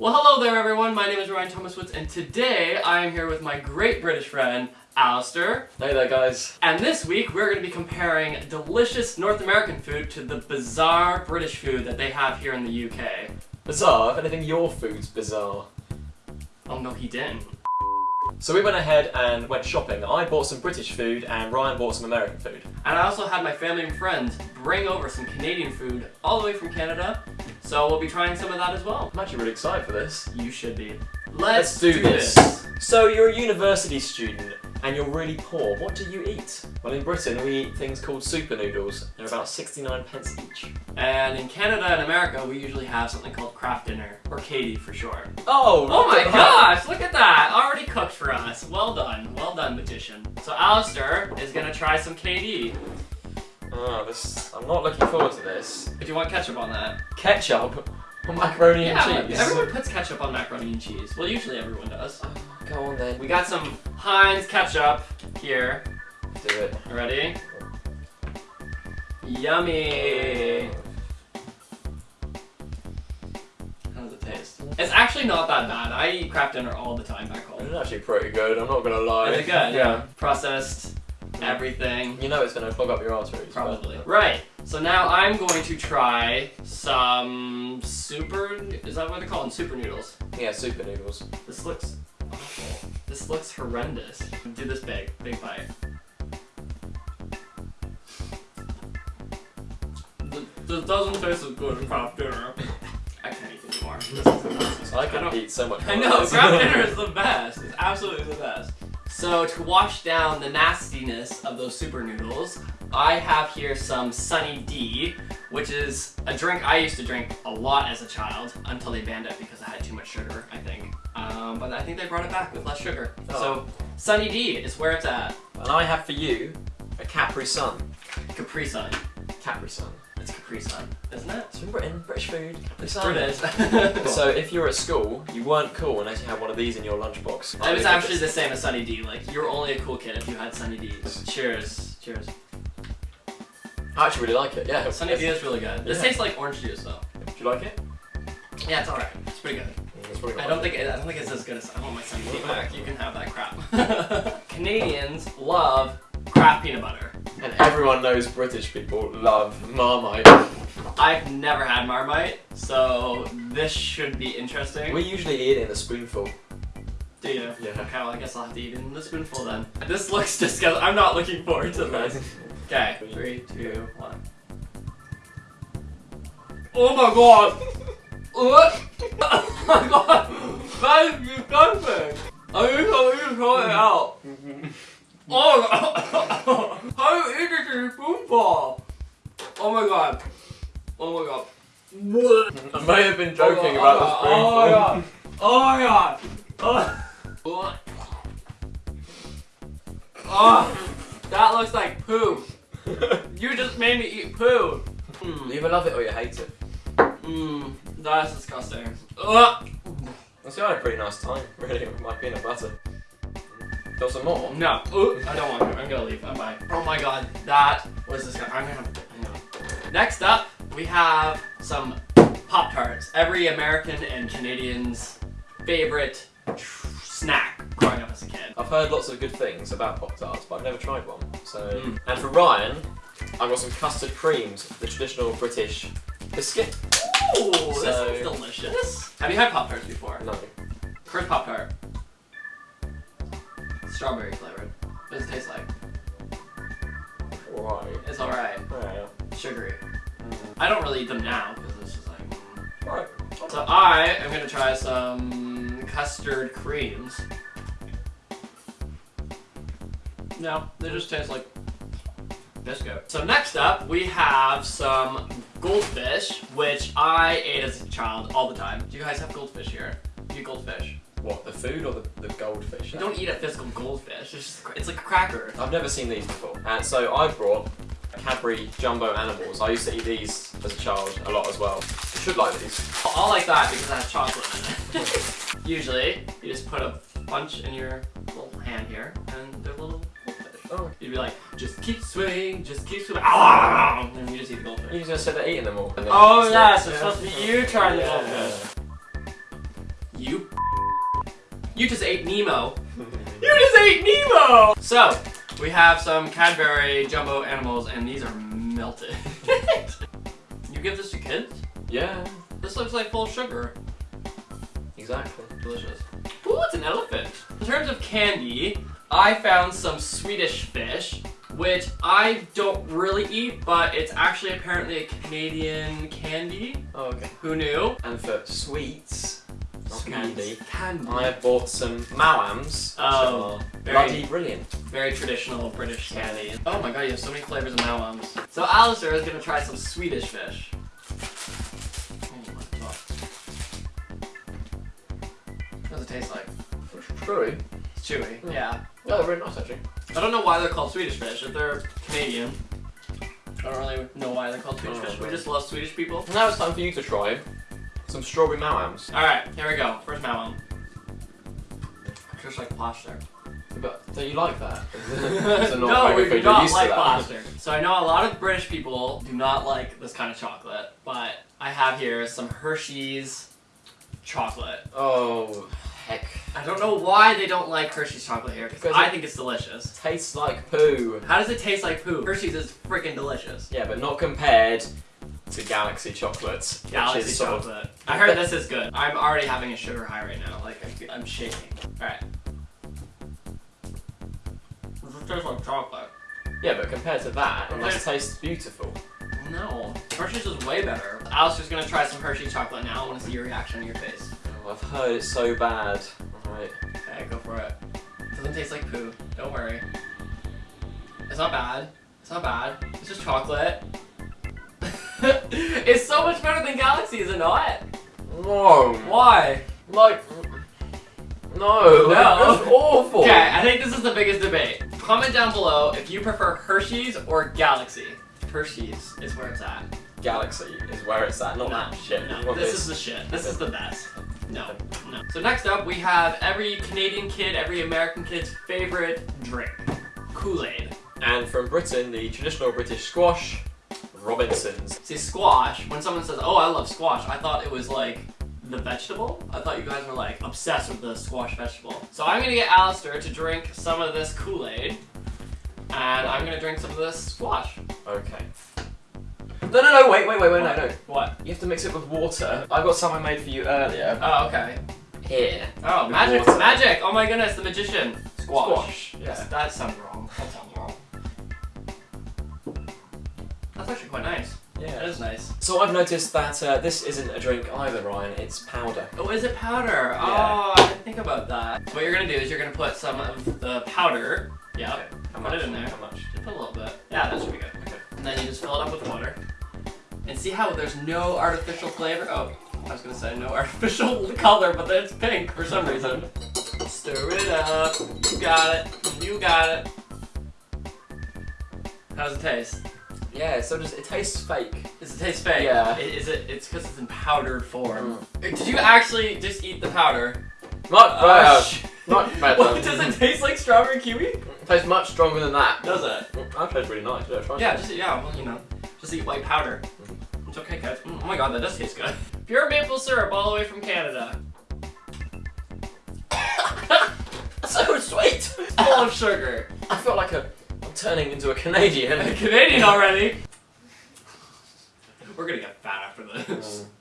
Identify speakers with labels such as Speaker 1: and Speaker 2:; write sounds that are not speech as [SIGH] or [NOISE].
Speaker 1: Well, hello there everyone, my name is Ryan Thomas Woods, and today I am here with my great British friend, Alistair.
Speaker 2: Hey there guys.
Speaker 1: And this week we're going to be comparing delicious North American food to the bizarre British food that they have here in the UK.
Speaker 2: Bizarre, if anything your food's bizarre.
Speaker 1: Oh no, he didn't.
Speaker 2: So we went ahead and went shopping. I bought some British food and Ryan bought some American food.
Speaker 1: And I also had my family and friends bring over some Canadian food all the way from Canada, so we'll be trying some of that as well.
Speaker 2: I'm actually really excited for this.
Speaker 1: You should be.
Speaker 2: Let's,
Speaker 1: Let's,
Speaker 2: do, this. So you're a university student and you're really poor. What do you eat? Well in Britain we eat things called super noodles. They're about 69 pence each.
Speaker 1: And in Canada and America, we usually have something called Kraft Dinner, or KD for short.
Speaker 2: Oh!
Speaker 1: Oh my gosh, look at that! Already cooked for us. Well done, well done, magician. So Alistair is gonna try some KD.
Speaker 2: Oh, this. I'm not looking forward to this.
Speaker 1: If you want ketchup on that.
Speaker 2: Ketchup on macaroni
Speaker 1: yeah,
Speaker 2: and cheese.
Speaker 1: everyone puts ketchup on macaroni and cheese. Well, usually everyone does.
Speaker 2: Oh, go on then.
Speaker 1: We got some Heinz ketchup here.
Speaker 2: do it.
Speaker 1: Ready? Yummy! How does it taste? It's actually not that bad. I eat Kraft Dinner all the time back home.
Speaker 2: It's actually pretty good, I'm not gonna lie.
Speaker 1: Is it good? Yeah. Processed, Mm-hmm. everything.
Speaker 2: You know it's gonna clog up your arteries. but-
Speaker 1: Probably. Right. So now I'm going to try some super. Is that what they call them? Super noodles.
Speaker 2: Yeah, super noodles.
Speaker 1: This looks awful. This looks horrendous. Do this big, big bite. Th- This doesn't taste as good as Kraft Dinner. [LAUGHS] I can't eat anymore. This is the best.
Speaker 2: I could
Speaker 1: don't-
Speaker 2: eat so much
Speaker 1: I
Speaker 2: more
Speaker 1: know,
Speaker 2: of this.
Speaker 1: Kraft Dinner [LAUGHS] is the best. It's absolutely the best. So to wash down the nastiness of those super noodles, I have here some Sunny D, which is a drink I used to drink a lot as a child until they banned it because it had too much sugar, I think. Um, but I think they brought it back with less sugar.
Speaker 2: Oh.
Speaker 1: So Sunny D is where it's at.
Speaker 2: And I have for you a Capri Sun.
Speaker 1: Capri Sun.
Speaker 2: Capri Sun.
Speaker 1: It's Capri Sun, isn't it?
Speaker 2: It's from Britain, British food. Sun.
Speaker 1: British. [LAUGHS]
Speaker 2: So if you were at school, you weren't cool unless you had one of these in your lunchbox.
Speaker 1: It was actually the same as Sunny D. Like, you were only a cool kid if you had Sunny D's. Cheers. Cheers.
Speaker 2: I actually really like it. Yeah.
Speaker 1: Sunny D is really good. This
Speaker 2: Yeah.
Speaker 1: tastes like orange juice though.
Speaker 2: Do you like it?
Speaker 1: Yeah, it's alright. It's pretty good.
Speaker 2: It's
Speaker 1: I don't think it, I don't think it's as good as I want my Sunny D back. You can have that crap. [LAUGHS] Canadians love crap peanut butter.
Speaker 2: And everyone knows British people love Marmite.
Speaker 1: I've never had Marmite, so this should be interesting.
Speaker 2: We usually eat it in a spoonful.
Speaker 1: Do you?
Speaker 2: Yeah.
Speaker 1: Okay, well I guess I'll have to eat it in the spoonful then. This looks disgusting. I'm not looking forward to this. Okay, three, two, one. Oh my god! What? [LAUGHS] Oh my god! That is disgusting! I need to you throw it out. [LAUGHS] Oh god! How do you eat this in a spoonful? Oh my god. Oh my god.
Speaker 2: I may have been joking
Speaker 1: oh,
Speaker 2: about
Speaker 1: oh,
Speaker 2: the spoonful.
Speaker 1: Oh my oh god. Oh my god. Oh. [LAUGHS] Oh, that looks like poo. You just made me eat poo.
Speaker 2: You
Speaker 1: Mmm,
Speaker 2: either love it or you hate it.
Speaker 1: mm, that's disgusting. Ugh. Ah.
Speaker 2: I still had a pretty nice time, really, with my peanut butter. Got some more?
Speaker 1: No, Ooh, I don't want to. I'm gonna leave. Bye bye. Oh my god, that was disgusting. I'm gonna. Next up, we have some Pop Tarts. Every American and Canadian's favorite snack growing up as a kid.
Speaker 2: I've heard lots of good things about Pop Tarts, but I've never tried one. So,
Speaker 1: Mm.
Speaker 2: and for Ryan, I've got some custard creams, the traditional British biscuit.
Speaker 1: Ooh, this
Speaker 2: So-
Speaker 1: is delicious. Have you had Pop Tarts before?
Speaker 2: No,
Speaker 1: First Pop Tart. Strawberry flavored. What does it taste like?
Speaker 2: right.
Speaker 1: It's alright.
Speaker 2: Yeah.
Speaker 1: Sugary. I don't really eat them now because it's just like. mm.
Speaker 2: Right.
Speaker 1: So I am gonna try some custard creams. No, they just taste like biscuit. So next up, we have some goldfish, which I ate as a child all the time. Do you guys have goldfish here? Do you goldfish?
Speaker 2: What, the food or the, the goldfish?
Speaker 1: You don't eat a physical goldfish. It's just it's like a cracker.
Speaker 2: I've never seen these before. And so I brought Cadbury Jumbo Animals. I used to eat these as a child a lot as well. You should like these.
Speaker 1: I like that because it has chocolate in it. [LAUGHS] Usually, you just put a bunch in your little hand here, and they're little goldfish.
Speaker 2: Oh.
Speaker 1: You'd be like, just keep swimming, just keep swimming, ah! and you just eat the goldfish.
Speaker 2: You just said they're eating them all.
Speaker 1: Oh yes,
Speaker 2: like-
Speaker 1: it's supposed to be you trying the
Speaker 2: Yeah.
Speaker 1: goldfish. You just ate Nemo. [LAUGHS] You just ate Nemo! So, we have some Cadbury jumbo animals, and these are melted. [LAUGHS] you give this to kids?
Speaker 2: Yeah,
Speaker 1: This looks like full sugar.
Speaker 2: exactly.
Speaker 1: Delicious. Ooh, it's an elephant. In terms of candy, I found some Swedish fish, which I don't really eat, but it's actually apparently a Canadian candy.
Speaker 2: Oh, okay.
Speaker 1: Who knew?
Speaker 2: And for sweets, candy,
Speaker 1: Candy.
Speaker 2: I have bought some which
Speaker 1: Oh,
Speaker 2: are
Speaker 1: very-
Speaker 2: bloody brilliant.
Speaker 1: Very traditional British candy. Oh my god, you have so many flavors of Maoams. So Alistair is gonna try some Swedish fish. Oh my god. What does it taste like?
Speaker 2: Chewy.
Speaker 1: It's chewy.
Speaker 2: Hmm.
Speaker 1: Yeah.
Speaker 2: Yeah, they're very nice actually.
Speaker 1: I don't know why they're called Swedish fish. If they're Canadian, I don't really know why they're called Swedish
Speaker 2: Oh,
Speaker 1: fish. We just love Swedish people.
Speaker 2: Now it's time for you to try some strawberry Maoams.
Speaker 1: Alright, here we go. First Maoam. Just like plaster.
Speaker 2: But don't you like that? [LAUGHS] It's a not
Speaker 1: no, we do not
Speaker 2: you're used to
Speaker 1: like
Speaker 2: that.
Speaker 1: plaster. So I know a lot of British people do not like this kind of chocolate, but I have here some Hershey's chocolate.
Speaker 2: Oh, heck.
Speaker 1: I don't know why they don't like Hershey's chocolate here, because
Speaker 2: Because
Speaker 1: I
Speaker 2: it-
Speaker 1: think it's delicious.
Speaker 2: Tastes like poo.
Speaker 1: How does it taste like poo? Hershey's is freaking delicious.
Speaker 2: Yeah, but not compared to Galaxy chocolates.
Speaker 1: Galaxy
Speaker 2: is sort of-
Speaker 1: chocolate. I heard this is good. I'm already having a sugar high right now. Like, I feel- I'm shaking. Alright. This tastes like chocolate.
Speaker 2: Yeah, but compared to that, it
Speaker 1: Okay.
Speaker 2: must taste beautiful.
Speaker 1: No. Hershey's is way better. Alistair's gonna try some Hershey chocolate now. I wanna see your reaction on your face.
Speaker 2: Oh, I've heard it's so bad. Alright.
Speaker 1: Okay, go for it. Doesn't taste like poo. Don't worry. It's not bad. It's not bad. It's just chocolate. [LAUGHS] it's so much better than Galaxy, is it not?
Speaker 2: No.
Speaker 1: Why?
Speaker 2: Like, no.
Speaker 1: No.
Speaker 2: It's awful.
Speaker 1: Okay, I think this is the biggest debate. Comment down below if you prefer Hershey's or Galaxy. Hershey's is where it's at.
Speaker 2: Galaxy is where it's at, not that shit.
Speaker 1: No,
Speaker 2: Not
Speaker 1: this is the shit. This is the best. No, no. So next up, we have every Canadian kid, every American kid's favorite drink. Kool-Aid.
Speaker 2: And from Britain, the traditional British squash, Robinsons.
Speaker 1: See, squash, when someone says, oh, I love squash, I thought it was like the vegetable. I thought you guys were like obsessed with the squash vegetable. So I'm gonna get Alistair to drink some of this Kool-Aid, and I'm gonna drink some of this squash.
Speaker 2: Okay. No, no, no, wait, wait, wait, wait, no, no.
Speaker 1: What?
Speaker 2: You have to mix it with water. I got some I made for you earlier.
Speaker 1: Oh, okay.
Speaker 2: Here.
Speaker 1: Oh, magic,
Speaker 2: water.
Speaker 1: magic! Oh my goodness, the magician.
Speaker 2: Squash.
Speaker 1: Yes,
Speaker 2: Yeah.
Speaker 1: that sounds wrong. That sounds actually quite nice.
Speaker 2: Yeah.
Speaker 1: is nice.
Speaker 2: So I've noticed that uh, this isn't a drink either, Ryan. It's powder.
Speaker 1: Oh, is it powder?
Speaker 2: Yeah.
Speaker 1: Oh, I didn't think about that. What you're gonna do is you're gonna put some of the powder. Yeah.
Speaker 2: Okay. How
Speaker 1: Put
Speaker 2: much?
Speaker 1: it in there.
Speaker 2: How much?
Speaker 1: Just put a little bit. Yeah, that should be good.
Speaker 2: Okay.
Speaker 1: And then you just fill it up with water. And see how there's no artificial flavor? Oh, I was gonna say no [LAUGHS] artificial color, but then it's pink for some reason. Stir it up. You got it. You got it. How does it taste?
Speaker 2: Yeah. So just it tastes fake?
Speaker 1: Does it taste fake?
Speaker 2: Yeah.
Speaker 1: I- Is it? It's because it's in powdered form. Mm. Uh, did you actually just eat the powder?
Speaker 2: Not
Speaker 1: Oh,
Speaker 2: bad.
Speaker 1: sh-
Speaker 2: Not bad. [LAUGHS]
Speaker 1: What, does it taste like strawberry kiwi?
Speaker 2: It tastes much stronger than that.
Speaker 1: Does it?
Speaker 2: Mm, that tastes really nice. Yeah, try
Speaker 1: Yeah, just yeah, well, you know, just eat white powder. Mm. It's okay, guys. Mm, oh my god, that does taste good. [LAUGHS] Pure maple syrup all the way from Canada. [LAUGHS]
Speaker 2: so sweet.
Speaker 1: Full of sugar.
Speaker 2: I feel like a, I'm turning into a Canadian.
Speaker 1: A Canadian already. [LAUGHS] We're gonna get fat after this. Mm.